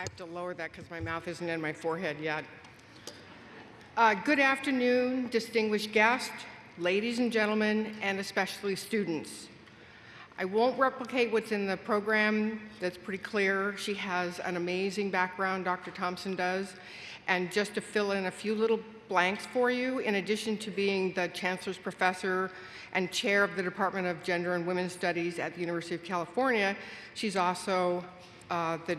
I have to lower that because my mouth isn't in my forehead yet. Uh, good afternoon, distinguished guests, ladies and gentlemen, and especially students. I won't replicate what's in the program, that's pretty clear. She has an amazing background, Dr. Thompson does. And just to fill in a few little blanks for you, in addition to being the Chancellor's Professor and Chair of the Department of Gender and Women's Studies at the University of California, she's also uh, the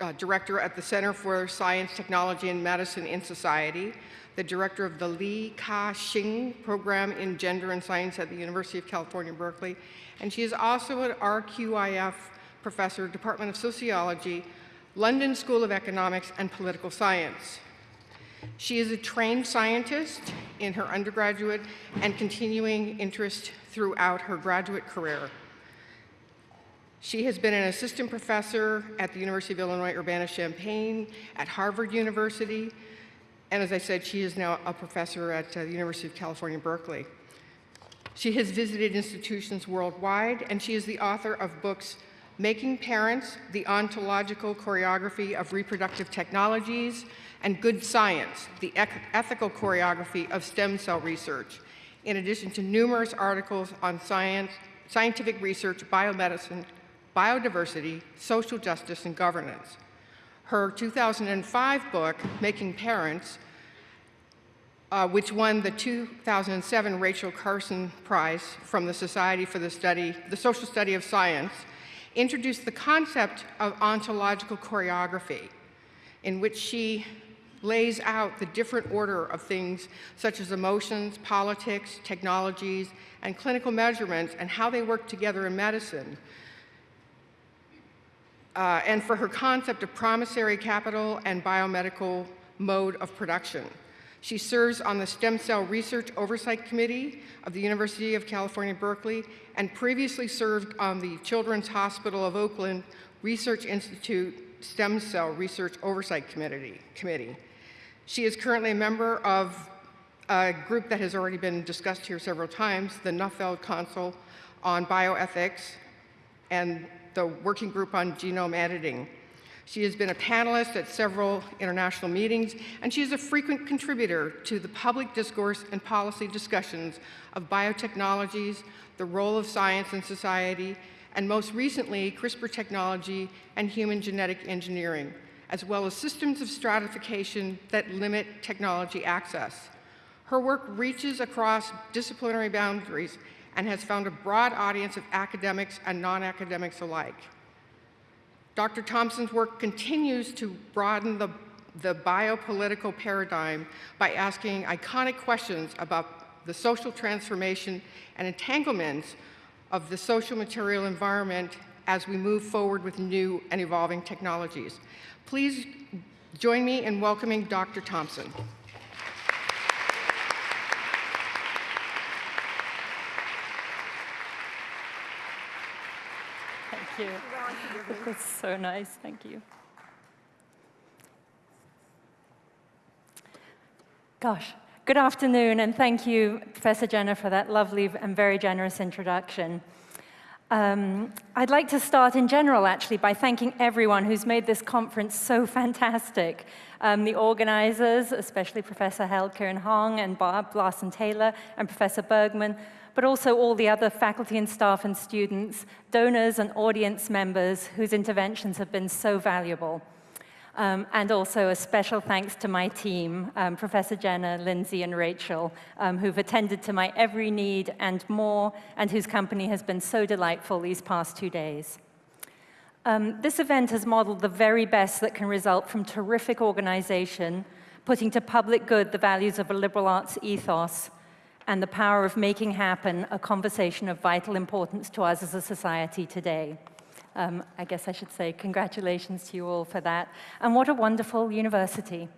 uh, Director at the Center for Science, Technology, and Medicine in Society, the Director of the Li Ka-shing Program in Gender and Science at the University of California, Berkeley, and she is also an RQIF Professor, Department of Sociology, London School of Economics and Political Science. She is a trained scientist in her undergraduate and continuing interest throughout her graduate career. She has been an assistant professor at the University of Illinois Urbana-Champaign, at Harvard University, and as I said, she is now a professor at uh, the University of California, Berkeley. She has visited institutions worldwide, and she is the author of books Making Parents, The Ontological Choreography of Reproductive Technologies, and Good Science, The Ethical Choreography of Stem Cell Research, in addition to numerous articles on science, scientific research, biomedicine, biodiversity, social justice, and governance. Her 2005 book, Making Parents, uh, which won the 2007 Rachel Carson Prize from the Society for the Study, the Social Study of Science, introduced the concept of ontological choreography, in which she lays out the different order of things such as emotions, politics, technologies, and clinical measurements and how they work together in medicine uh, and for her concept of promissory capital and biomedical mode of production. She serves on the Stem Cell Research Oversight Committee of the University of California, Berkeley, and previously served on the Children's Hospital of Oakland Research Institute Stem Cell Research Oversight Committee. Committee. She is currently a member of a group that has already been discussed here several times, the Nuffield Council on Bioethics, and the Working Group on Genome Editing. She has been a panelist at several international meetings, and she is a frequent contributor to the public discourse and policy discussions of biotechnologies, the role of science in society, and most recently, CRISPR technology and human genetic engineering, as well as systems of stratification that limit technology access. Her work reaches across disciplinary boundaries and has found a broad audience of academics and non-academics alike. Dr. Thompson's work continues to broaden the, the biopolitical paradigm by asking iconic questions about the social transformation and entanglements of the social material environment as we move forward with new and evolving technologies. Please join me in welcoming Dr. Thompson. You. So nice. Thank you. Gosh, good afternoon, and thank you, Professor Jenner, for that lovely and very generous introduction. Um, I'd like to start in general, actually, by thanking everyone who's made this conference so fantastic. Um, the organizers, especially Professor Helke and Hong and Bob Larson Taylor and Professor Bergman, but also all the other faculty and staff and students, donors and audience members whose interventions have been so valuable. Um, and also a special thanks to my team, um, Professor Jenner, Lindsay, and Rachel, um, who've attended to my every need and more, and whose company has been so delightful these past two days. Um, this event has modeled the very best that can result from terrific organization, putting to public good the values of a liberal arts ethos, and the power of making happen a conversation of vital importance to us as a society today. Um, I guess I should say congratulations to you all for that. And what a wonderful university.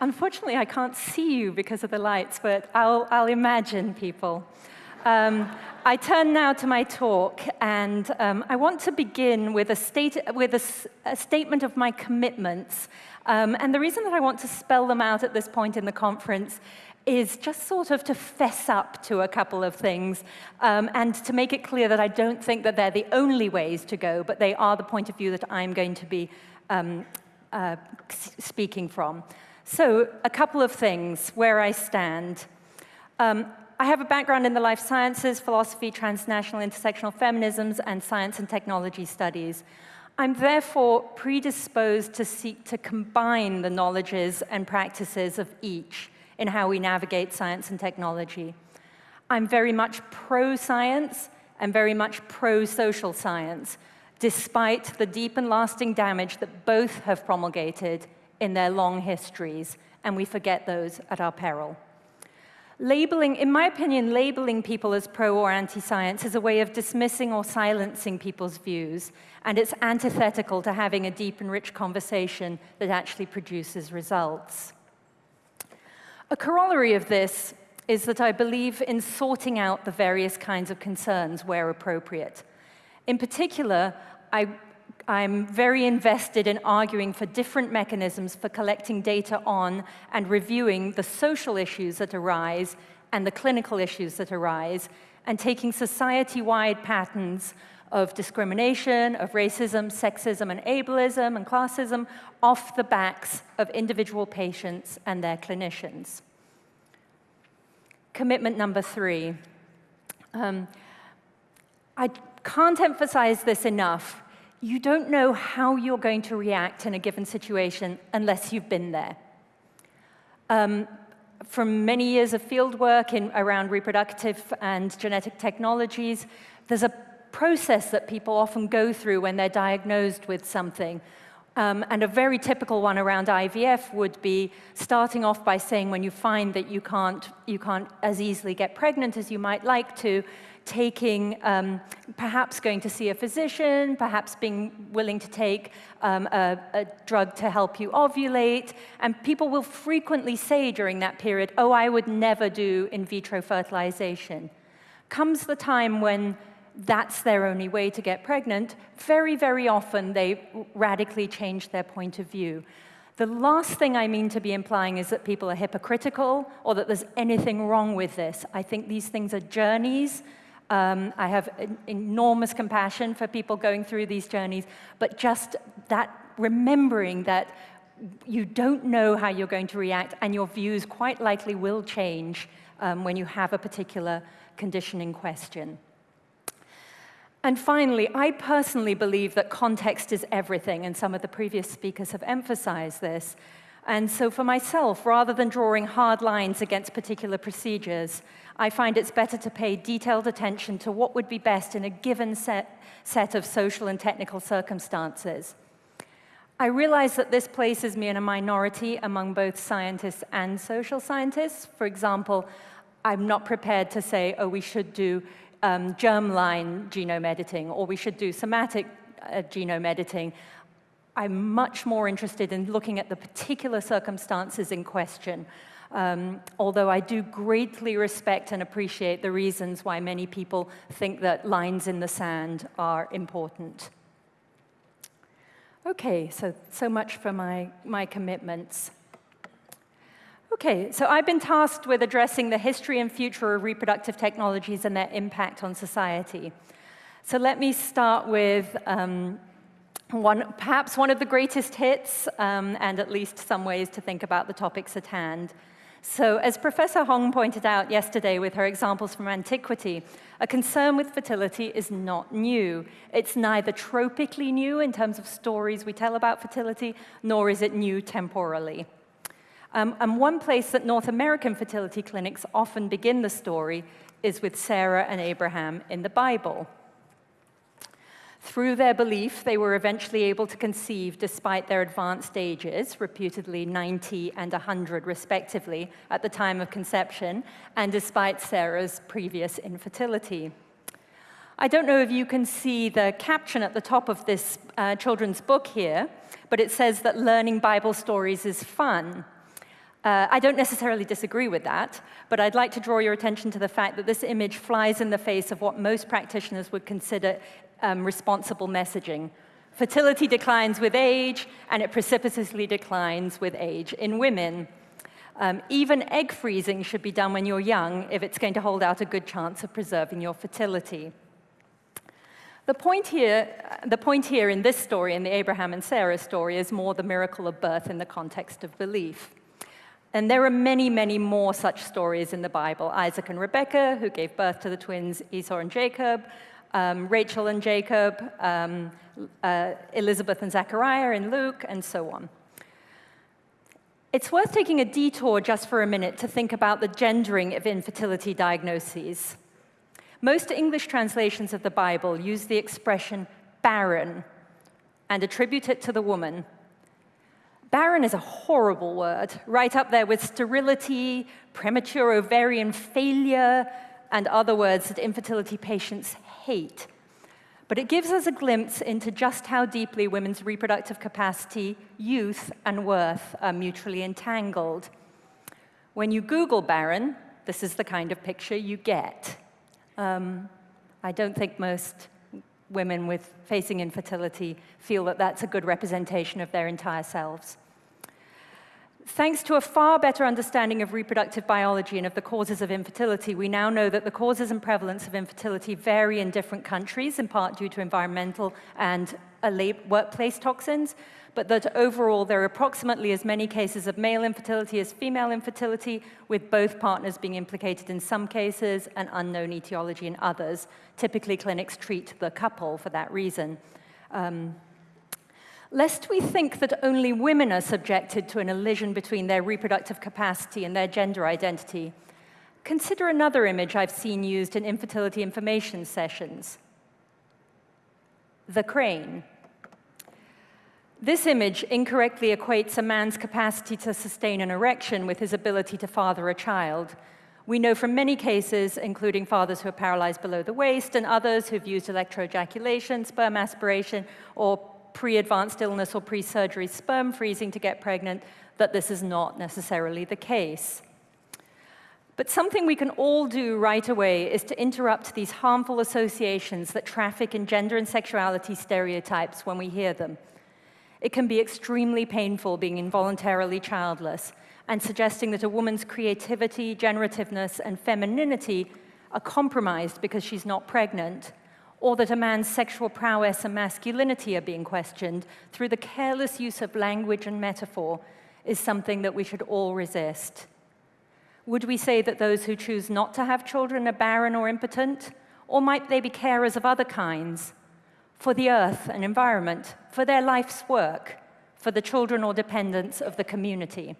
Unfortunately, I can't see you because of the lights, but I'll, I'll imagine people. Um, I turn now to my talk, and um, I want to begin with a, state, with a, a statement of my commitments. Um, and the reason that I want to spell them out at this point in the conference is just sort of to fess up to a couple of things um, and to make it clear that I don't think that they're the only ways to go, but they are the point of view that I'm going to be um, uh, speaking from. So a couple of things, where I stand. Um, I have a background in the life sciences, philosophy, transnational intersectional feminisms, and science and technology studies. I'm therefore predisposed to seek to combine the knowledges and practices of each in how we navigate science and technology. I'm very much pro-science and very much pro-social science, despite the deep and lasting damage that both have promulgated in their long histories, and we forget those at our peril. Labeling, in my opinion, labeling people as pro or anti-science is a way of dismissing or silencing people's views, and it's antithetical to having a deep and rich conversation that actually produces results. A corollary of this is that I believe in sorting out the various kinds of concerns where appropriate. In particular, I I'm very invested in arguing for different mechanisms for collecting data on and reviewing the social issues that arise and the clinical issues that arise, and taking society-wide patterns of discrimination, of racism, sexism, and ableism, and classism off the backs of individual patients and their clinicians. Commitment number three. Um, I can't emphasize this enough you don't know how you're going to react in a given situation unless you've been there. Um, from many years of fieldwork in, around reproductive and genetic technologies, there's a process that people often go through when they're diagnosed with something. Um, and a very typical one around IVF would be starting off by saying when you find that you can't, you can't as easily get pregnant as you might like to, taking, um, perhaps going to see a physician, perhaps being willing to take um, a, a, drug to help you ovulate. And people will frequently say during that period, oh, I would never do in vitro fertilization. Comes the time when that's their only way to get pregnant, very, very often they radically change their point of view. The last thing I mean to be implying is that people are hypocritical or that there's anything wrong with this. I think these things are journeys um, I have enormous compassion for people going through these journeys, but just that remembering that you don't know how you're going to react and your views quite likely will change um, when you have a particular condition in question. And finally, I personally believe that context is everything, and some of the previous speakers have emphasized this. And so for myself, rather than drawing hard lines against particular procedures, I find it's better to pay detailed attention to what would be best in a given set, set of social and technical circumstances. I realize that this places me in a minority among both scientists and social scientists. For example, I'm not prepared to say, oh, we should do um, germline genome editing, or we should do somatic uh, genome editing. I'm much more interested in looking at the particular circumstances in question um, although I do greatly respect and appreciate the reasons why many people think that lines in the sand are important. Okay, so, so much for my, my commitments. Okay, so I've been tasked with addressing the history and future of reproductive technologies and their impact on society. So let me start with um, one, perhaps one of the greatest hits, um, and at least some ways to think about the topics at hand. So as Professor Hong pointed out yesterday with her examples from antiquity, a concern with fertility is not new. It's neither tropically new in terms of stories we tell about fertility, nor is it new temporally. Um, and one place that North American fertility clinics often begin the story is with Sarah and Abraham in the Bible. Through their belief, they were eventually able to conceive despite their advanced ages, reputedly 90 and 100 respectively, at the time of conception, and despite Sarah's previous infertility. I don't know if you can see the caption at the top of this uh, children's book here, but it says that learning Bible stories is fun. Uh, I don't necessarily disagree with that, but I'd like to draw your attention to the fact that this image flies in the face of what most practitioners would consider um, responsible messaging. Fertility declines with age, and it precipitously declines with age in women. Um, even egg freezing should be done when you're young if it's going to hold out a good chance of preserving your fertility. The point, here, the point here in this story, in the Abraham and Sarah story, is more the miracle of birth in the context of belief. And there are many, many more such stories in the Bible. Isaac and Rebekah, who gave birth to the twins Esau and Jacob, um, Rachel and Jacob, um, uh, Elizabeth and Zechariah in Luke, and so on. It's worth taking a detour just for a minute to think about the gendering of infertility diagnoses. Most English translations of the Bible use the expression barren and attribute it to the woman. Barren is a horrible word, right up there with sterility, premature ovarian failure, and other words that infertility patients hate. But it gives us a glimpse into just how deeply women's reproductive capacity, youth, and worth are mutually entangled. When you Google barren, this is the kind of picture you get. Um, I don't think most women with facing infertility feel that that's a good representation of their entire selves. Thanks to a far better understanding of reproductive biology and of the causes of infertility, we now know that the causes and prevalence of infertility vary in different countries, in part due to environmental and workplace toxins, but that overall there are approximately as many cases of male infertility as female infertility, with both partners being implicated in some cases and unknown etiology in others. Typically, clinics treat the couple for that reason. Um, lest we think that only women are subjected to an elision between their reproductive capacity and their gender identity, consider another image I've seen used in infertility information sessions. The crane. This image incorrectly equates a man's capacity to sustain an erection with his ability to father a child. We know from many cases, including fathers who are paralyzed below the waist and others who've used electroejaculation, sperm aspiration, or pre-advanced illness or pre-surgery sperm freezing to get pregnant, that this is not necessarily the case. But something we can all do right away is to interrupt these harmful associations that traffic in gender and sexuality stereotypes when we hear them. It can be extremely painful being involuntarily childless and suggesting that a woman's creativity, generativeness, and femininity are compromised because she's not pregnant, or that a man's sexual prowess and masculinity are being questioned through the careless use of language and metaphor is something that we should all resist. Would we say that those who choose not to have children are barren or impotent? Or might they be carers of other kinds, for the earth and environment, for their life's work, for the children or dependents of the community.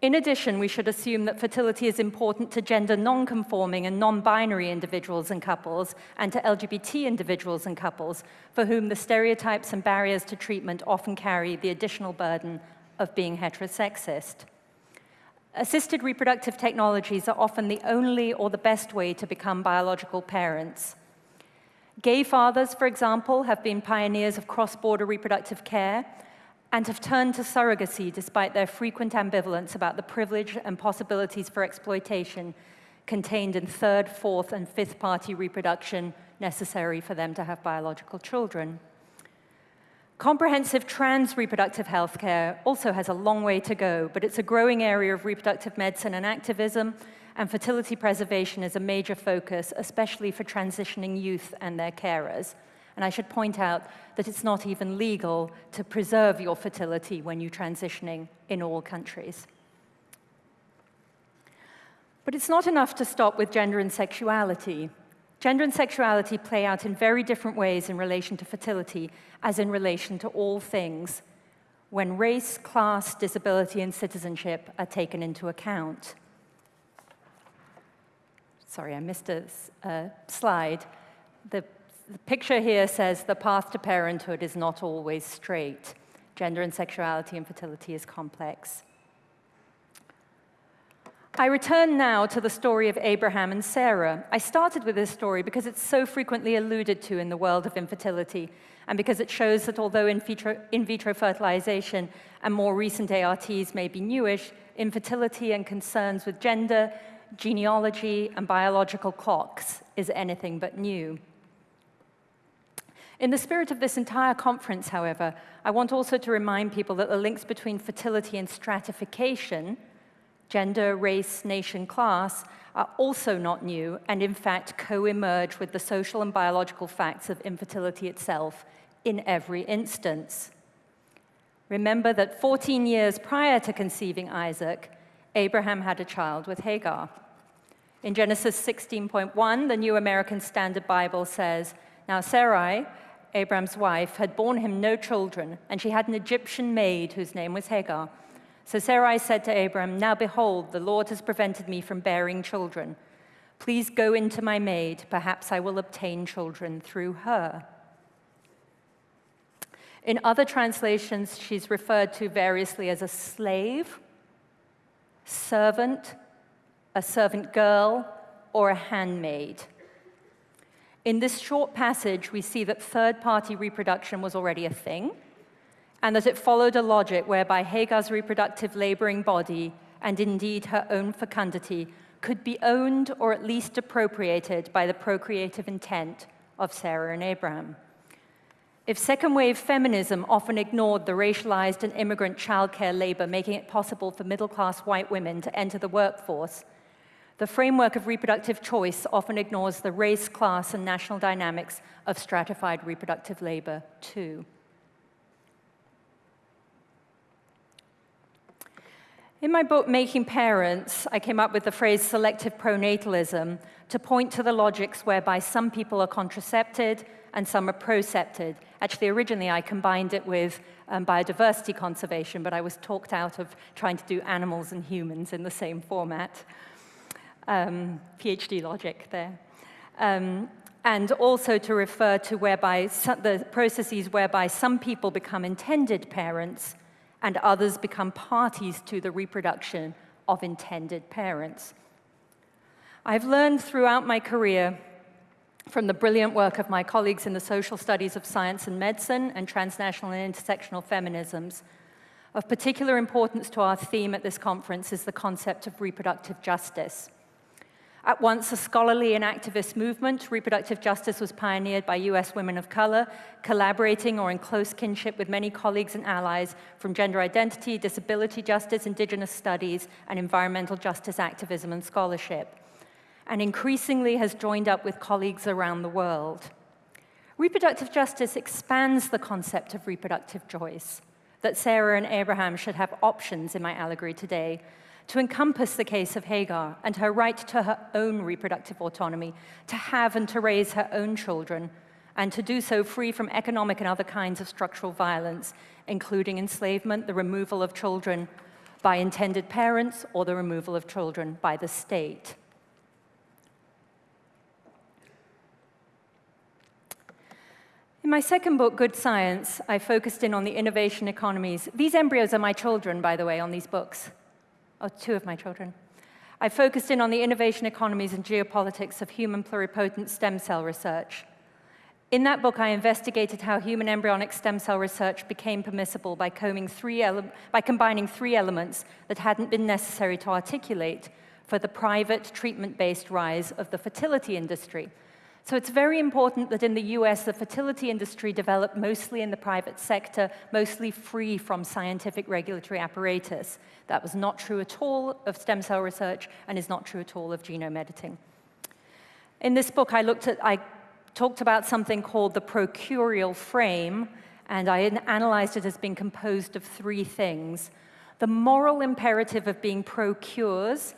In addition, we should assume that fertility is important to gender non-conforming and non-binary individuals and couples, and to LGBT individuals and couples, for whom the stereotypes and barriers to treatment often carry the additional burden of being heterosexist. Assisted reproductive technologies are often the only or the best way to become biological parents. Gay fathers, for example, have been pioneers of cross-border reproductive care and have turned to surrogacy despite their frequent ambivalence about the privilege and possibilities for exploitation contained in third, fourth, and fifth party reproduction necessary for them to have biological children. Comprehensive trans reproductive health care also has a long way to go, but it's a growing area of reproductive medicine and activism and fertility preservation is a major focus, especially for transitioning youth and their carers. And I should point out that it's not even legal to preserve your fertility when you're transitioning in all countries. But it's not enough to stop with gender and sexuality. Gender and sexuality play out in very different ways in relation to fertility as in relation to all things when race, class, disability, and citizenship are taken into account sorry, I missed a, a slide. The, the picture here says the path to parenthood is not always straight. Gender and sexuality and fertility is complex. I return now to the story of Abraham and Sarah. I started with this story because it's so frequently alluded to in the world of infertility, and because it shows that although in vitro, in vitro fertilization and more recent ARTs may be newish, infertility and concerns with gender genealogy, and biological clocks is anything but new. In the spirit of this entire conference, however, I want also to remind people that the links between fertility and stratification, gender, race, nation, class, are also not new and in fact co-emerge with the social and biological facts of infertility itself in every instance. Remember that 14 years prior to conceiving Isaac, Abraham had a child with Hagar. In Genesis 16.1, the New American Standard Bible says, Now Sarai, Abraham's wife, had borne him no children, and she had an Egyptian maid whose name was Hagar. So Sarai said to Abram, Now behold, the Lord has prevented me from bearing children. Please go into my maid, perhaps I will obtain children through her. In other translations, she's referred to variously as a slave, servant, a servant girl, or a handmaid. In this short passage, we see that third-party reproduction was already a thing, and that it followed a logic whereby Hagar's reproductive laboring body, and indeed her own fecundity, could be owned or at least appropriated by the procreative intent of Sarah and Abraham. If second wave feminism often ignored the racialized and immigrant childcare labor, making it possible for middle class white women to enter the workforce, the framework of reproductive choice often ignores the race, class, and national dynamics of stratified reproductive labor, too. In my book, Making Parents, I came up with the phrase selective pronatalism to point to the logics whereby some people are contracepted and some are procepted. Actually, originally I combined it with um, biodiversity conservation, but I was talked out of trying to do animals and humans in the same format. Um, PhD logic there. Um, and also to refer to whereby the processes whereby some people become intended parents and others become parties to the reproduction of intended parents. I've learned throughout my career from the brilliant work of my colleagues in the social studies of science and medicine and transnational and intersectional feminisms. Of particular importance to our theme at this conference is the concept of reproductive justice. At once a scholarly and activist movement, reproductive justice was pioneered by US women of color, collaborating or in close kinship with many colleagues and allies from gender identity, disability justice, indigenous studies, and environmental justice activism and scholarship and increasingly has joined up with colleagues around the world. Reproductive justice expands the concept of reproductive choice, that Sarah and Abraham should have options in my allegory today, to encompass the case of Hagar and her right to her own reproductive autonomy, to have and to raise her own children, and to do so free from economic and other kinds of structural violence, including enslavement, the removal of children by intended parents, or the removal of children by the state. In my second book, Good Science, I focused in on the innovation economies. These embryos are my children, by the way, on these books. Oh, two of my children. I focused in on the innovation economies and geopolitics of human pluripotent stem cell research. In that book, I investigated how human embryonic stem cell research became permissible by, three by combining three elements that hadn't been necessary to articulate for the private treatment-based rise of the fertility industry, so it's very important that in the US, the fertility industry developed mostly in the private sector, mostly free from scientific regulatory apparatus. That was not true at all of stem cell research and is not true at all of genome editing. In this book, I looked at, I talked about something called the procurial frame, and I analyzed it as being composed of three things. The moral imperative of being pro-cures,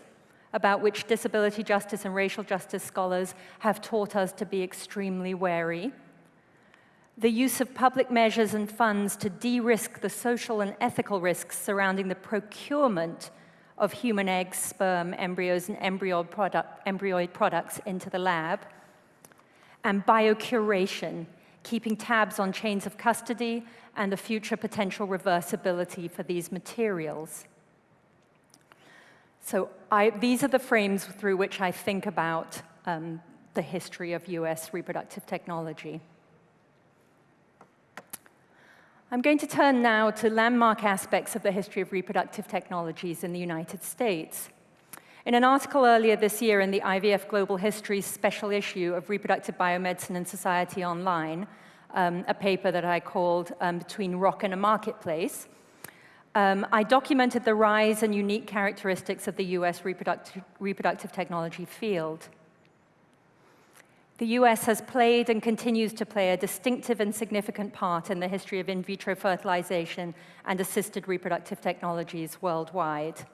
about which disability justice and racial justice scholars have taught us to be extremely wary. The use of public measures and funds to de-risk the social and ethical risks surrounding the procurement of human eggs, sperm, embryos, and embryoid, product, embryoid products into the lab. And biocuration, keeping tabs on chains of custody and the future potential reversibility for these materials. So I, these are the frames through which I think about um, the history of US reproductive technology. I'm going to turn now to landmark aspects of the history of reproductive technologies in the United States. In an article earlier this year in the IVF Global History special issue of Reproductive Biomedicine and Society Online, um, a paper that I called um, Between Rock and a Marketplace. Um, I documented the rise and unique characteristics of the US reproductive, reproductive technology field. The US has played and continues to play a distinctive and significant part in the history of in vitro fertilization and assisted reproductive technologies worldwide.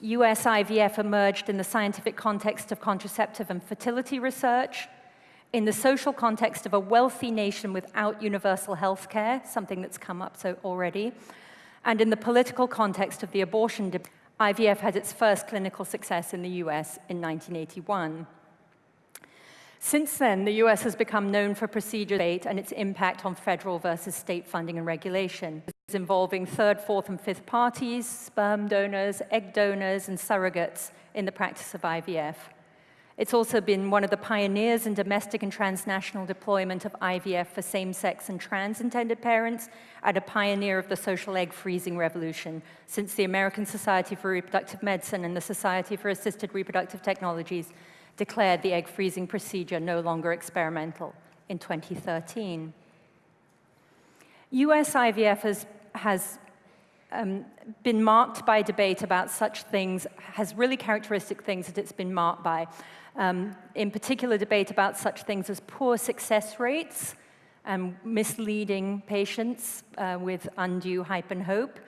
US IVF emerged in the scientific context of contraceptive and fertility research, in the social context of a wealthy nation without universal health care, something that's come up so already, and in the political context of the abortion debate. IVF had its first clinical success in the US in 1981. Since then, the US has become known for procedure debate and its impact on federal versus state funding and regulation, involving third, fourth, and fifth parties, sperm donors, egg donors, and surrogates in the practice of IVF. It's also been one of the pioneers in domestic and transnational deployment of IVF for same-sex and trans-intended parents, and a pioneer of the social egg freezing revolution since the American Society for Reproductive Medicine and the Society for Assisted Reproductive Technologies declared the egg freezing procedure no longer experimental in 2013. US IVF has, has um, been marked by debate about such things, has really characteristic things that it's been marked by. Um, in particular, debate about such things as poor success rates, and misleading patients uh, with undue hype and hope,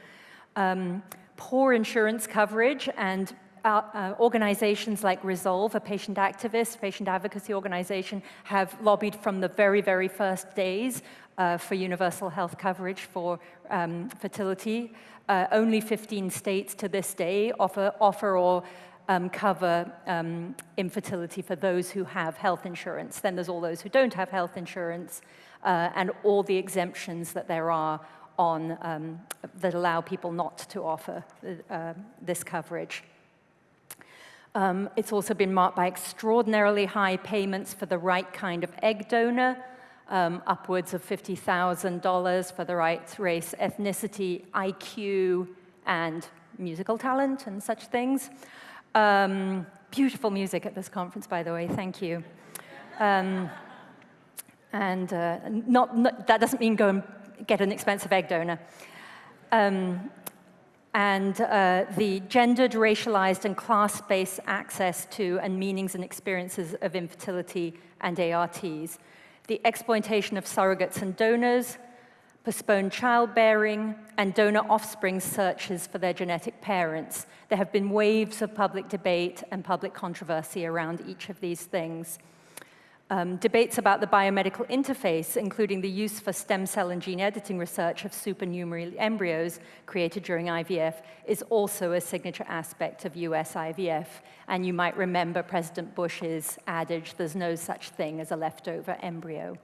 um, poor insurance coverage and uh, organizations like Resolve, a patient activist, patient advocacy organization, have lobbied from the very, very first days uh, for universal health coverage for um, fertility. Uh, only 15 states to this day offer, offer or um, cover um, infertility for those who have health insurance. Then there's all those who don't have health insurance uh, and all the exemptions that there are on um, that allow people not to offer uh, this coverage. Um, it's also been marked by extraordinarily high payments for the right kind of egg donor, um, upwards of $50,000 for the right race, ethnicity, IQ, and musical talent and such things. Um, beautiful music at this conference, by the way, thank you. Um, and uh, not, not, that doesn't mean go and get an expensive egg donor. Um, and uh, the gendered, racialized, and class-based access to and meanings and experiences of infertility and ARTs, the exploitation of surrogates and donors, postponed childbearing, and donor offspring searches for their genetic parents. There have been waves of public debate and public controversy around each of these things. Um, debates about the biomedical interface, including the use for stem cell and gene editing research of supernumerary embryos created during IVF, is also a signature aspect of US IVF. And you might remember President Bush's adage, there's no such thing as a leftover embryo.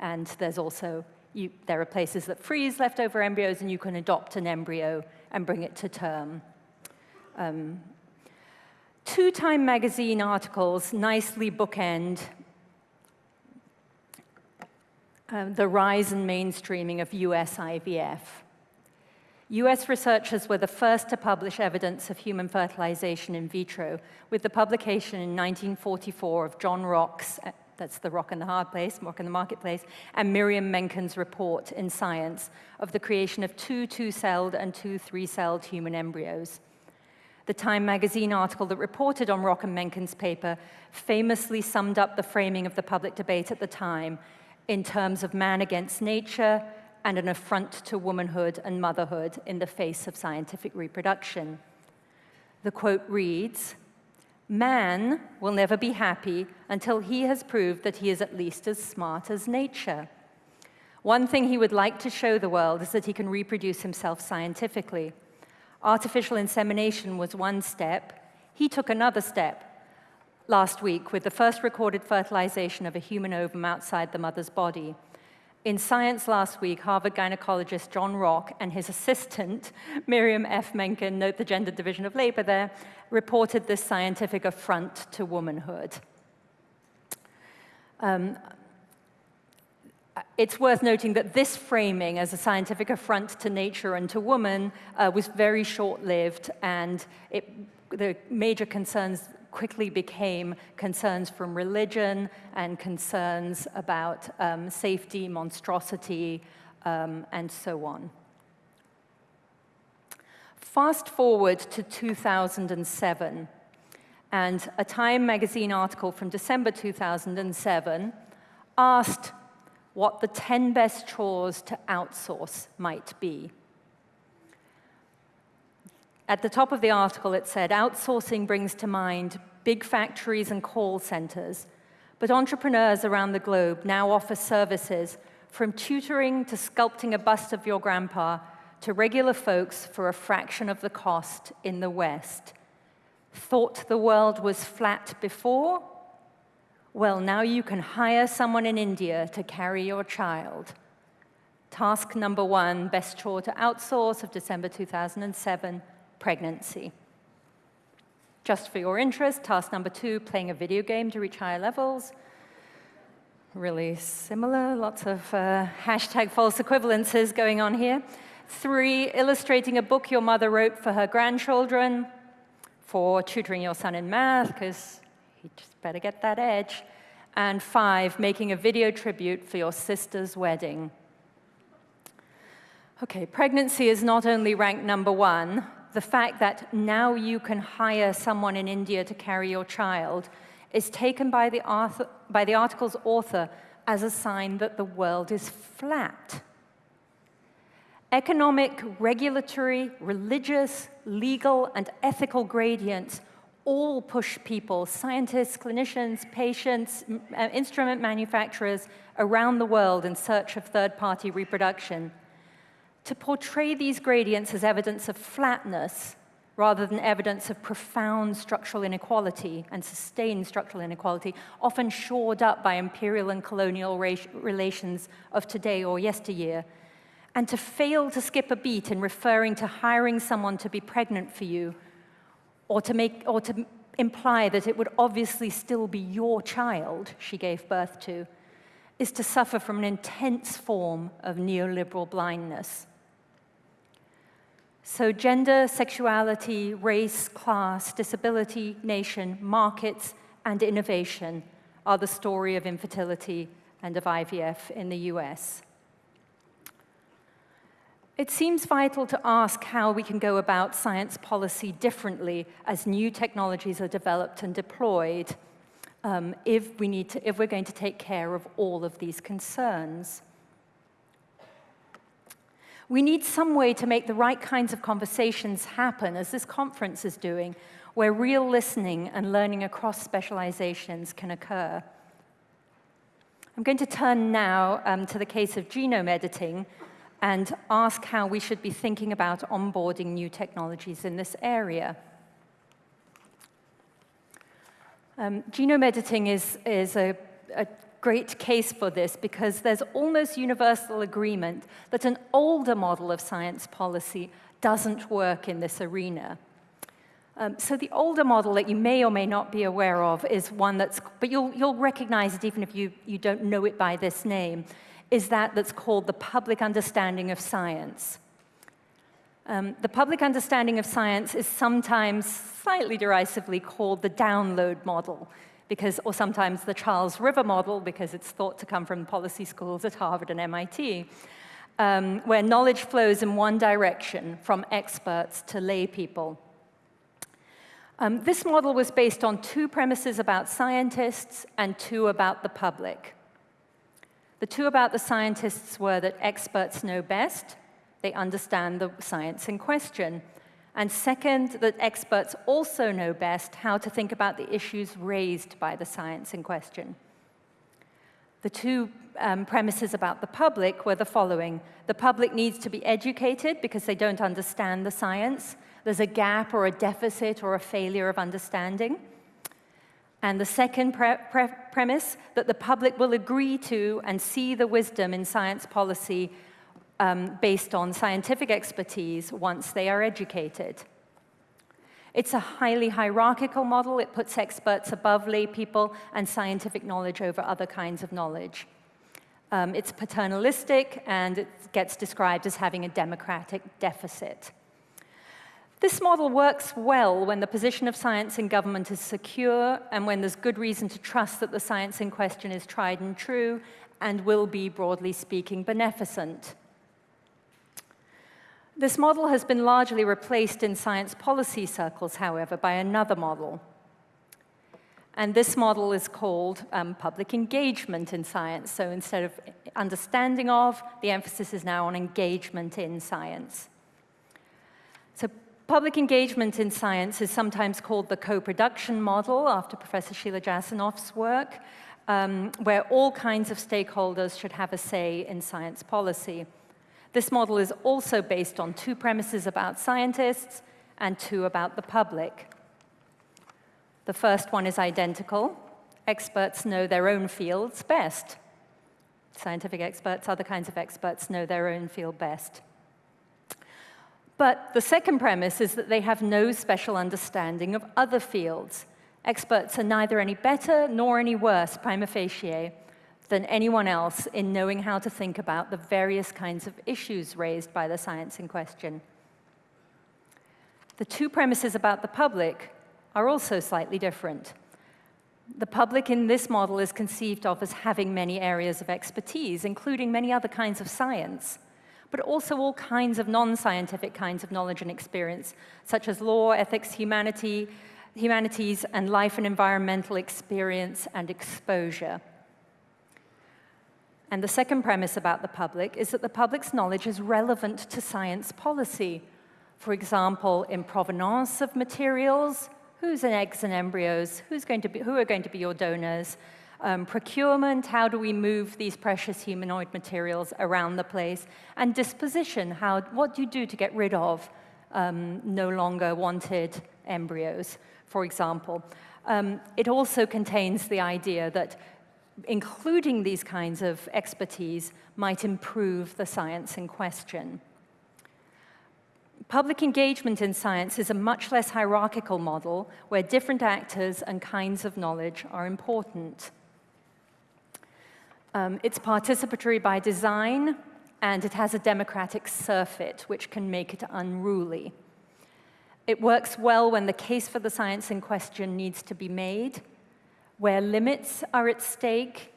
And there's also, you, there are places that freeze leftover embryos, and you can adopt an embryo and bring it to term. Um, Two Time magazine articles nicely bookend um, the rise and mainstreaming of US IVF. US researchers were the first to publish evidence of human fertilization in vitro with the publication in 1944 of John Rock's, uh, that's the Rock in the Hard Place, Rock in the Marketplace, and Miriam Menkin's report in Science of the creation of two two-celled and two three-celled human embryos. The Time magazine article that reported on Rock and Menkin's paper famously summed up the framing of the public debate at the time in terms of man against nature and an affront to womanhood and motherhood in the face of scientific reproduction. The quote reads, Man will never be happy until he has proved that he is at least as smart as nature. One thing he would like to show the world is that he can reproduce himself scientifically. Artificial insemination was one step. He took another step last week with the first recorded fertilization of a human ovum outside the mother's body. In Science last week, Harvard gynecologist John Rock and his assistant, Miriam F. Menkin, note the gender division of labor there, reported this scientific affront to womanhood. Um, it's worth noting that this framing as a scientific affront to nature and to woman uh, was very short-lived, and it, the major concerns quickly became concerns from religion and concerns about um, safety, monstrosity, um, and so on. Fast forward to 2007, and a Time magazine article from December 2007 asked what the 10 best chores to outsource might be. At the top of the article, it said, outsourcing brings to mind big factories and call centers, but entrepreneurs around the globe now offer services from tutoring to sculpting a bust of your grandpa to regular folks for a fraction of the cost in the West. Thought the world was flat before? Well, now you can hire someone in India to carry your child. Task number one, best chore to outsource of December 2007 pregnancy. Just for your interest, task number two, playing a video game to reach higher levels. Really similar, lots of uh, hashtag false equivalences going on here. Three, illustrating a book your mother wrote for her grandchildren. Four, tutoring your son in math, because he just better get that edge. And five, making a video tribute for your sister's wedding. Okay, pregnancy is not only ranked number one, the fact that now you can hire someone in India to carry your child is taken by the, author, by the article's author as a sign that the world is flat. Economic, regulatory, religious, legal, and ethical gradients all push people, scientists, clinicians, patients, uh, instrument manufacturers around the world in search of third-party reproduction to portray these gradients as evidence of flatness rather than evidence of profound structural inequality and sustained structural inequality, often shored up by imperial and colonial relations of today or yesteryear, and to fail to skip a beat in referring to hiring someone to be pregnant for you, or to, make, or to imply that it would obviously still be your child she gave birth to, is to suffer from an intense form of neoliberal blindness. So gender, sexuality, race, class, disability, nation, markets, and innovation are the story of infertility and of IVF in the US. It seems vital to ask how we can go about science policy differently as new technologies are developed and deployed um, if, we need to, if we're going to take care of all of these concerns. We need some way to make the right kinds of conversations happen, as this conference is doing, where real listening and learning across specializations can occur. I'm going to turn now um, to the case of genome editing and ask how we should be thinking about onboarding new technologies in this area. Um, genome editing is, is a, a great case for this because there's almost universal agreement that an older model of science policy doesn't work in this arena. Um, so the older model that you may or may not be aware of is one that's, but you'll, you'll recognize it even if you, you don't know it by this name, is that that's called the public understanding of science. Um, the public understanding of science is sometimes slightly derisively called the download model because, or sometimes the Charles River model, because it's thought to come from policy schools at Harvard and MIT, um, where knowledge flows in one direction, from experts to lay people. Um, this model was based on two premises about scientists and two about the public. The two about the scientists were that experts know best, they understand the science in question, and second, that experts also know best how to think about the issues raised by the science in question. The two um, premises about the public were the following. The public needs to be educated because they don't understand the science. There's a gap or a deficit or a failure of understanding. And the second pre pre premise, that the public will agree to and see the wisdom in science policy um, based on scientific expertise once they are educated. It's a highly hierarchical model. It puts experts above lay people and scientific knowledge over other kinds of knowledge. Um, it's paternalistic, and it gets described as having a democratic deficit. This model works well when the position of science in government is secure and when there's good reason to trust that the science in question is tried and true and will be, broadly speaking, beneficent. This model has been largely replaced in science policy circles, however, by another model. And this model is called um, public engagement in science. So instead of understanding of, the emphasis is now on engagement in science. So public engagement in science is sometimes called the co-production model after Professor Sheila Jasanoff's work, um, where all kinds of stakeholders should have a say in science policy. This model is also based on two premises about scientists and two about the public. The first one is identical. Experts know their own fields best. Scientific experts, other kinds of experts know their own field best. But the second premise is that they have no special understanding of other fields. Experts are neither any better nor any worse, prima facie, than anyone else in knowing how to think about the various kinds of issues raised by the science in question. The two premises about the public are also slightly different. The public in this model is conceived of as having many areas of expertise, including many other kinds of science, but also all kinds of non-scientific kinds of knowledge and experience, such as law, ethics, humanity, humanities, and life and environmental experience and exposure. And the second premise about the public is that the public's knowledge is relevant to science policy. For example, in provenance of materials, who's in eggs and embryos, who's going to be, who are going to be your donors, um, procurement, how do we move these precious humanoid materials around the place, and disposition, how, what do you do to get rid of um, no longer wanted embryos, for example. Um, it also contains the idea that including these kinds of expertise might improve the science in question. Public engagement in science is a much less hierarchical model where different actors and kinds of knowledge are important. Um, it's participatory by design, and it has a democratic surfeit, which can make it unruly. It works well when the case for the science in question needs to be made, where limits are at stake,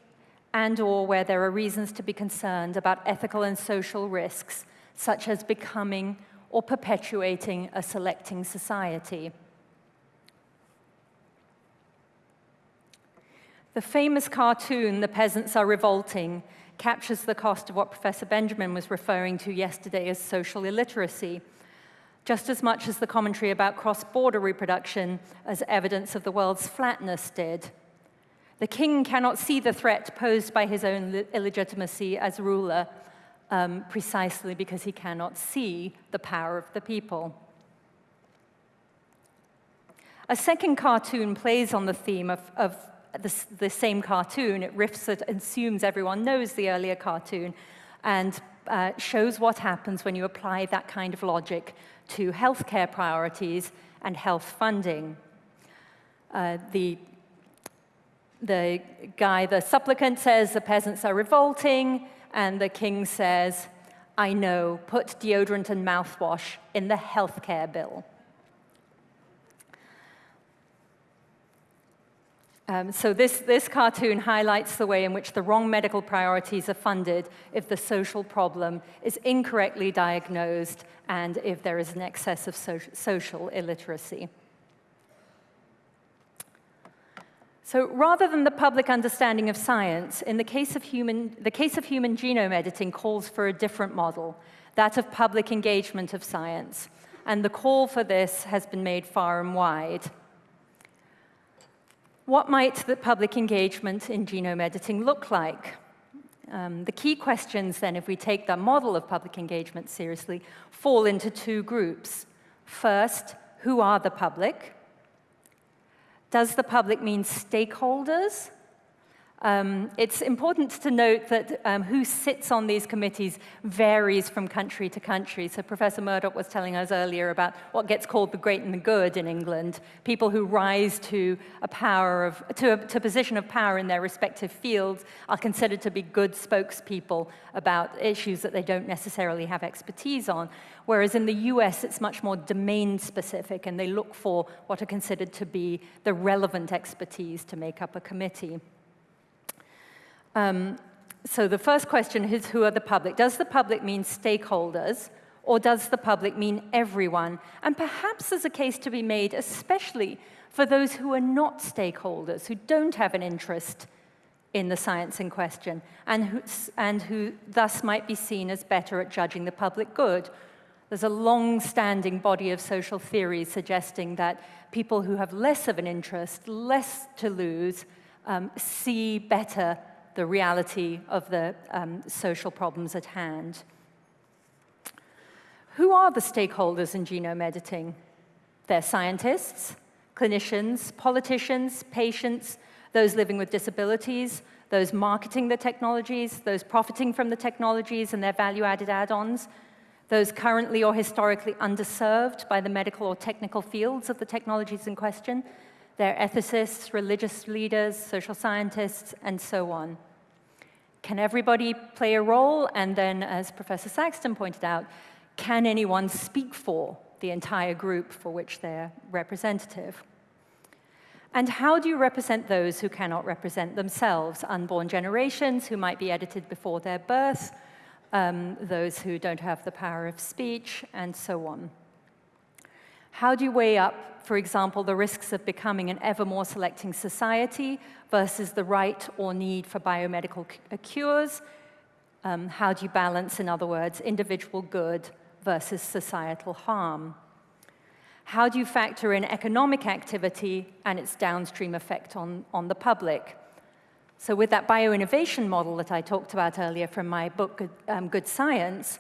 and or where there are reasons to be concerned about ethical and social risks, such as becoming or perpetuating a selecting society. The famous cartoon, The Peasants Are Revolting, captures the cost of what Professor Benjamin was referring to yesterday as social illiteracy, just as much as the commentary about cross-border reproduction as evidence of the world's flatness did. The king cannot see the threat posed by his own illegitimacy as ruler, um, precisely because he cannot see the power of the people. A second cartoon plays on the theme of, of the, the, same cartoon. It riffs it, assumes everyone knows the earlier cartoon, and uh, shows what happens when you apply that kind of logic to healthcare priorities and health funding. Uh, the, the guy, the supplicant says the peasants are revolting, and the king says, I know, put deodorant and mouthwash in the healthcare bill. Um, so this, this cartoon highlights the way in which the wrong medical priorities are funded if the social problem is incorrectly diagnosed and if there is an excess of so social illiteracy. So rather than the public understanding of science, in the case of human, the case of human genome editing calls for a different model, that of public engagement of science. And the call for this has been made far and wide. What might the public engagement in genome editing look like? Um, the key questions then, if we take the model of public engagement seriously, fall into two groups. First, who are the public? Does the public mean stakeholders? Um, it's important to note that um, who sits on these committees varies from country to country. So Professor Murdoch was telling us earlier about what gets called the great and the good in England, people who rise to a power of, to a, to position of power in their respective fields are considered to be good spokespeople about issues that they don't necessarily have expertise on. Whereas in the US, it's much more domain specific, and they look for what are considered to be the relevant expertise to make up a committee. Um, so the first question is, who are the public? Does the public mean stakeholders, or does the public mean everyone? And perhaps there's a case to be made, especially for those who are not stakeholders, who don't have an interest in the science in question, and who, and who thus might be seen as better at judging the public good. There's a long-standing body of social theories suggesting that people who have less of an interest, less to lose, um, see better the reality of the um, social problems at hand. Who are the stakeholders in genome editing? They're scientists, clinicians, politicians, patients, those living with disabilities, those marketing the technologies, those profiting from the technologies and their value-added add-ons, those currently or historically underserved by the medical or technical fields of the technologies in question, they're ethicists, religious leaders, social scientists, and so on. Can everybody play a role? And then, as Professor Saxton pointed out, can anyone speak for the entire group for which they're representative? And how do you represent those who cannot represent themselves? Unborn generations who might be edited before their birth, um, those who don't have the power of speech, and so on. How do you weigh up, for example, the risks of becoming an ever more selecting society versus the right or need for biomedical uh, cures? Um, how do you balance, in other words, individual good versus societal harm? How do you factor in economic activity and its downstream effect on, on the public? So with that bioinnovation model that I talked about earlier from my book, Good, um, Good Science,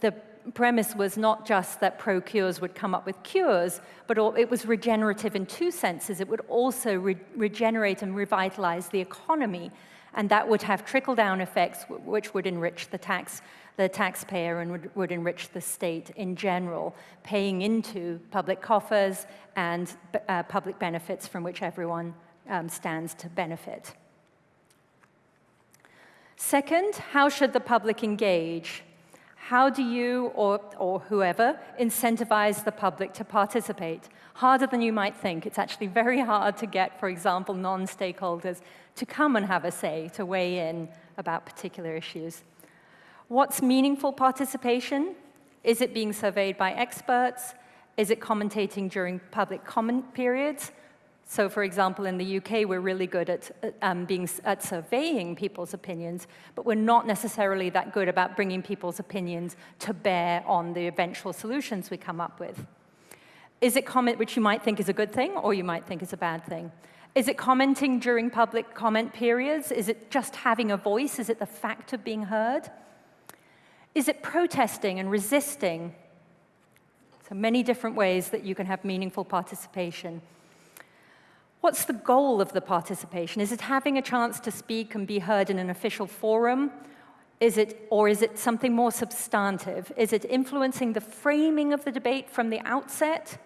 the premise was not just that pro-cures would come up with cures, but it was regenerative in two senses. It would also re regenerate and revitalize the economy, and that would have trickle-down effects which would enrich the, tax, the taxpayer and would, would enrich the state in general, paying into public coffers and uh, public benefits from which everyone um, stands to benefit. Second, how should the public engage? How do you, or, or whoever, incentivize the public to participate? Harder than you might think. It's actually very hard to get, for example, non-stakeholders to come and have a say, to weigh in about particular issues. What's meaningful participation? Is it being surveyed by experts? Is it commentating during public comment periods? So for example, in the UK, we're really good at, um, being, at surveying people's opinions, but we're not necessarily that good about bringing people's opinions to bear on the eventual solutions we come up with. Is it comment, which you might think is a good thing, or you might think is a bad thing? Is it commenting during public comment periods? Is it just having a voice? Is it the fact of being heard? Is it protesting and resisting? So many different ways that you can have meaningful participation. What's the goal of the participation? Is it having a chance to speak and be heard in an official forum? Is it, or is it something more substantive? Is it influencing the framing of the debate from the outset?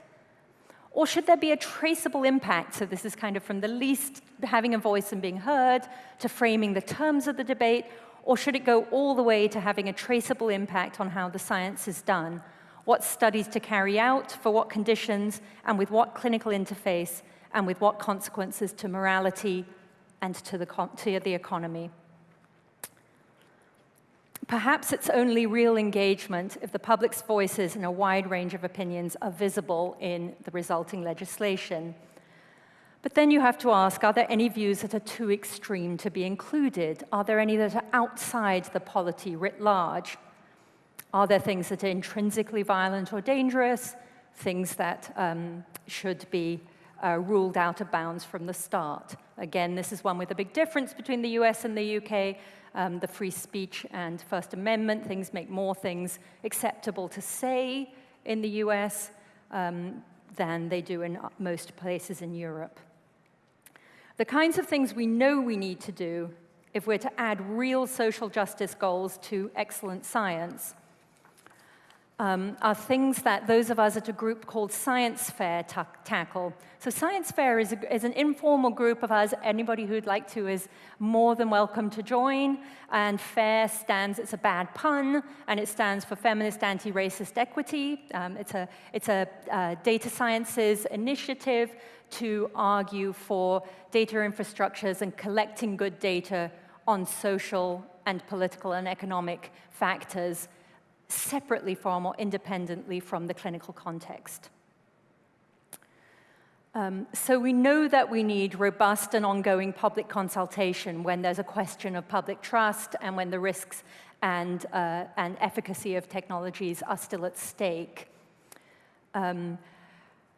Or should there be a traceable impact? So this is kind of from the least having a voice and being heard to framing the terms of the debate, or should it go all the way to having a traceable impact on how the science is done? What studies to carry out, for what conditions, and with what clinical interface, and with what consequences to morality and to the, to the economy. Perhaps it's only real engagement if the public's voices and a wide range of opinions are visible in the resulting legislation. But then you have to ask, are there any views that are too extreme to be included? Are there any that are outside the polity writ large? Are there things that are intrinsically violent or dangerous? Things that um, should be uh, ruled out of bounds from the start. Again, this is one with a big difference between the US and the UK. Um, the free speech and First Amendment, things make more things acceptable to say in the US um, than they do in most places in Europe. The kinds of things we know we need to do if we're to add real social justice goals to excellent science um, are things that those of us at a group called Science Fair tackle. So Science Fair is, a, is, an informal group of us. Anybody who'd like to is more than welcome to join. And FAIR stands, it's a bad pun, and it stands for Feminist Anti-Racist Equity. Um, it's a, it's a uh, data sciences initiative to argue for data infrastructures and collecting good data on social and political and economic factors separately from or independently from the clinical context. Um, so we know that we need robust and ongoing public consultation when there's a question of public trust and when the risks and, uh, and efficacy of technologies are still at stake. Um,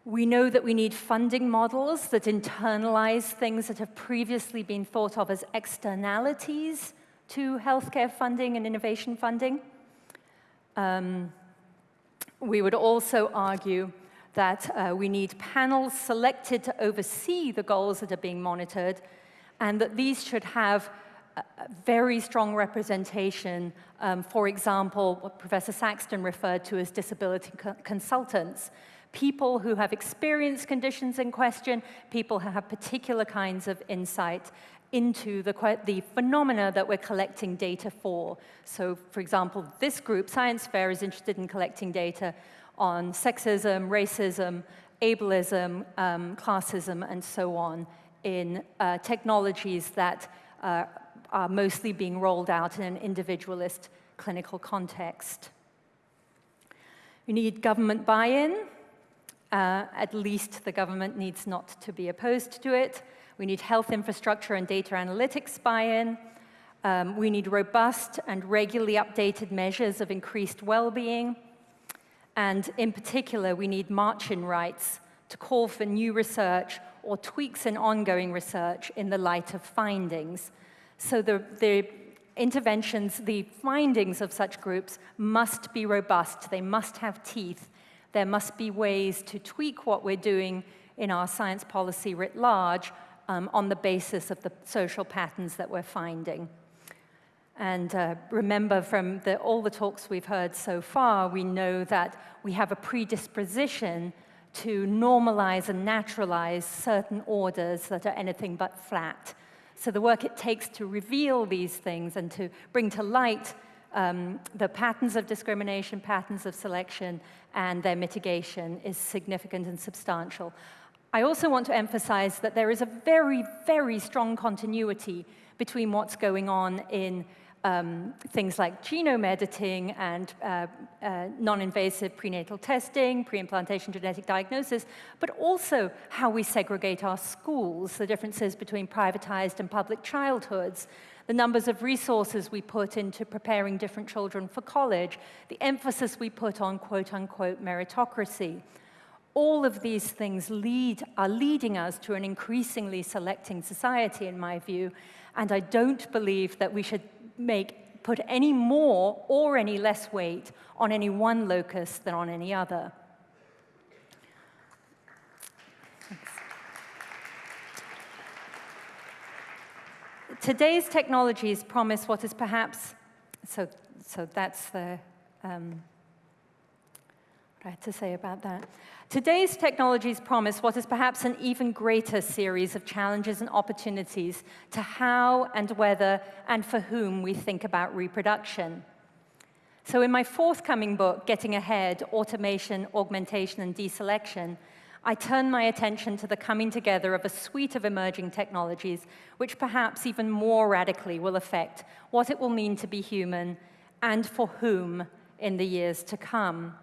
we know that we need funding models that internalize things that have previously been thought of as externalities to healthcare funding and innovation funding. Um, we would also argue that uh, we need panels selected to oversee the goals that are being monitored, and that these should have very strong representation, um, for example, what Professor Saxton referred to as disability co consultants, people who have experienced conditions in question, people who have particular kinds of insight, into the, the phenomena that we're collecting data for. So, for example, this group, Science Fair, is interested in collecting data on sexism, racism, ableism, um, classism, and so on in uh, technologies that uh, are mostly being rolled out in an individualist clinical context. We need government buy-in. Uh, at least the government needs not to be opposed to it. We need health infrastructure and data analytics buy-in. Um, we need robust and regularly updated measures of increased well-being. And in particular, we need march-in rights to call for new research or tweaks in ongoing research in the light of findings. So the, the interventions, the findings of such groups must be robust. They must have teeth. There must be ways to tweak what we're doing in our science policy writ large um, on the basis of the social patterns that we're finding. And uh, remember from the, all the talks we've heard so far, we know that we have a predisposition to normalize and naturalize certain orders that are anything but flat. So the work it takes to reveal these things and to bring to light um, the patterns of discrimination, patterns of selection, and their mitigation is significant and substantial. I also want to emphasize that there is a very, very strong continuity between what's going on in um, things like genome editing and uh, uh, non-invasive prenatal testing, pre-implantation genetic diagnosis, but also how we segregate our schools, the differences between privatized and public childhoods, the numbers of resources we put into preparing different children for college, the emphasis we put on quote-unquote meritocracy. All of these things lead, are leading us to an increasingly selecting society, in my view, and I don't believe that we should make, put any more or any less weight on any one locus than on any other. Today's technologies promise what is perhaps, so, so that's the, um, had to say about that. Today's technologies promise what is perhaps an even greater series of challenges and opportunities to how and whether and for whom we think about reproduction. So in my forthcoming book, Getting Ahead, Automation, Augmentation, and Deselection, I turn my attention to the coming together of a suite of emerging technologies which perhaps even more radically will affect what it will mean to be human and for whom in the years to come.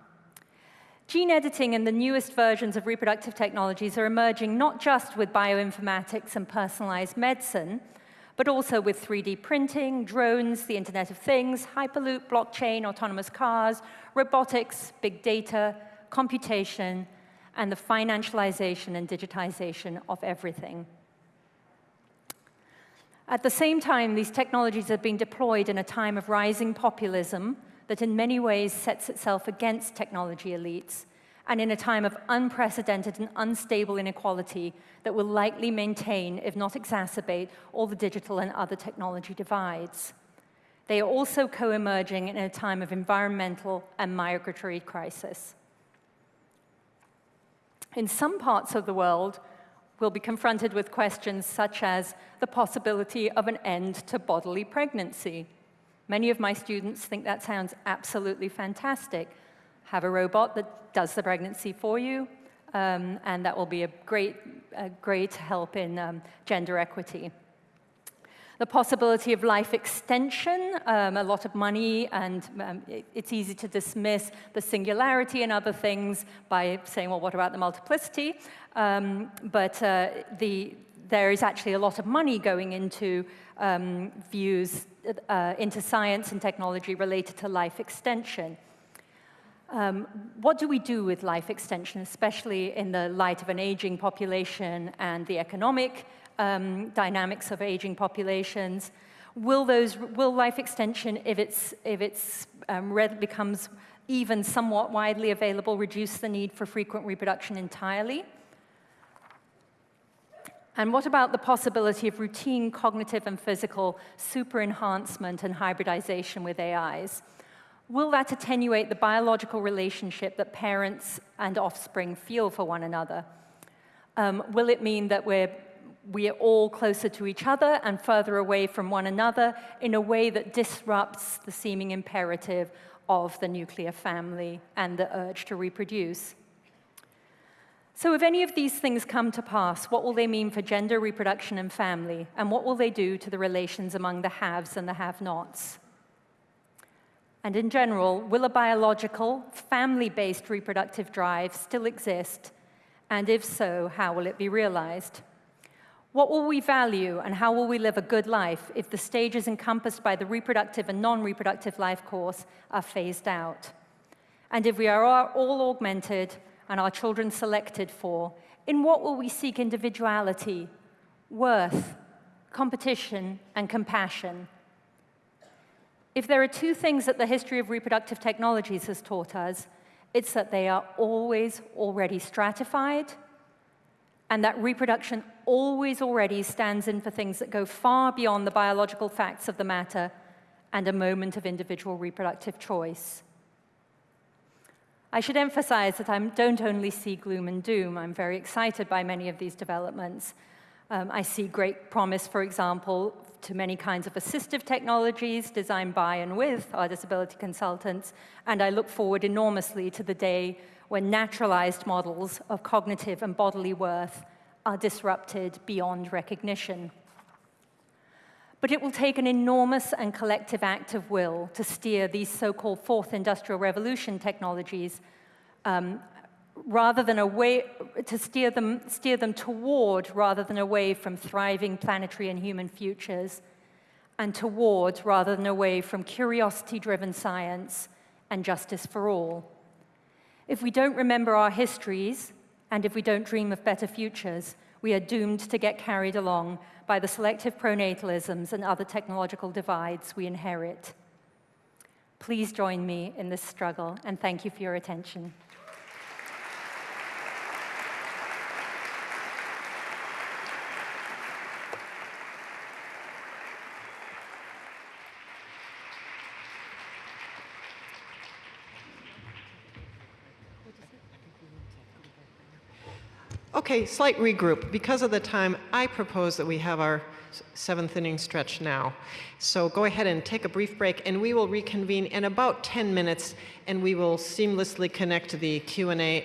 Gene editing and the newest versions of reproductive technologies are emerging not just with bioinformatics and personalized medicine, but also with 3D printing, drones, the Internet of Things, Hyperloop, blockchain, autonomous cars, robotics, big data, computation, and the financialization and digitization of everything. At the same time, these technologies are being deployed in a time of rising populism that in many ways sets itself against technology elites and in a time of unprecedented and unstable inequality that will likely maintain, if not exacerbate, all the digital and other technology divides. They are also co-emerging in a time of environmental and migratory crisis. In some parts of the world, we'll be confronted with questions such as the possibility of an end to bodily pregnancy. Many of my students think that sounds absolutely fantastic. Have a robot that does the pregnancy for you, um, and that will be a great, a great help in um, gender equity. The possibility of life extension, um, a lot of money, and um, it, it's easy to dismiss the singularity and other things by saying, well, what about the multiplicity? Um, but uh, the, there is actually a lot of money going into um, views uh, into science and technology related to life extension. Um, what do we do with life extension, especially in the light of an aging population and the economic um, dynamics of aging populations? Will, those, will life extension, if it's, if it's um, becomes even somewhat widely available, reduce the need for frequent reproduction entirely? And what about the possibility of routine cognitive and physical super enhancement and hybridization with AIs? Will that attenuate the biological relationship that parents and offspring feel for one another? Um, will it mean that we're, we're all closer to each other and further away from one another in a way that disrupts the seeming imperative of the nuclear family and the urge to reproduce? So if any of these things come to pass, what will they mean for gender, reproduction, and family? And what will they do to the relations among the haves and the have-nots? And in general, will a biological, family-based reproductive drive still exist? And if so, how will it be realized? What will we value and how will we live a good life if the stages encompassed by the reproductive and non-reproductive life course are phased out? And if we are all augmented and our children selected for, in what will we seek individuality, worth, competition, and compassion? If there are two things that the history of reproductive technologies has taught us, it's that they are always already stratified, and that reproduction always already stands in for things that go far beyond the biological facts of the matter and a moment of individual reproductive choice. I should emphasize that I don't only see gloom and doom. I'm very excited by many of these developments. Um, I see great promise, for example, to many kinds of assistive technologies designed by and with our disability consultants, and I look forward enormously to the day when naturalized models of cognitive and bodily worth are disrupted beyond recognition. But it will take an enormous and collective act of will to steer these so-called fourth industrial revolution technologies um, rather than away, to steer them, steer them toward rather than away from thriving planetary and human futures, and toward rather than away from curiosity-driven science and justice for all. If we don't remember our histories, and if we don't dream of better futures, we are doomed to get carried along by the selective pronatalisms and other technological divides we inherit. Please join me in this struggle, and thank you for your attention. Okay, slight regroup. Because of the time, I propose that we have our seventh inning stretch now. So go ahead and take a brief break, and we will reconvene in about 10 minutes, and we will seamlessly connect the Q&A